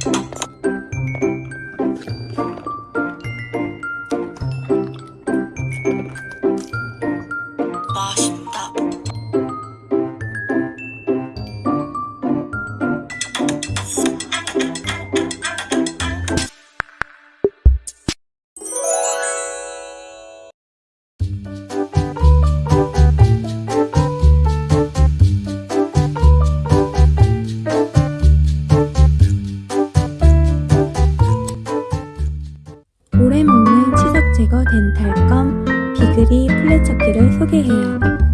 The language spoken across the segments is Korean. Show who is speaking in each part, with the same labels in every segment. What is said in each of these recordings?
Speaker 1: 맛있
Speaker 2: 플랫처키를 소개해요.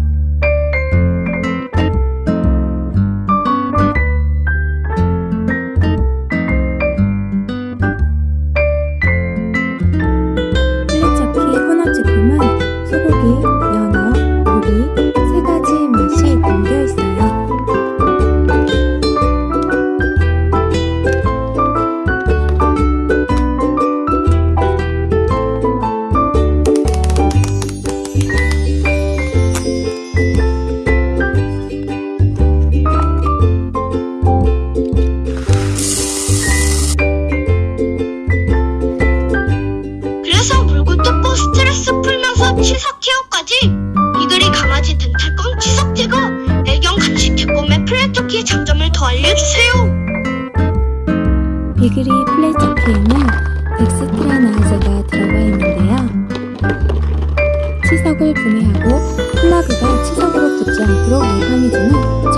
Speaker 1: 뜯고 스트레스 풀면서 치석 케어까지? 이글이 강아지 덴탈검 치석 제거! 애견 간식 제품의 플랫토키의 장점을 더 알려주세요!
Speaker 2: 비그리 플랫처키에는 엑스트라 나이저가 들어가 있는데요. 치석을 분해하고 플라그가 치석으로 붙지 않도록 예방해주는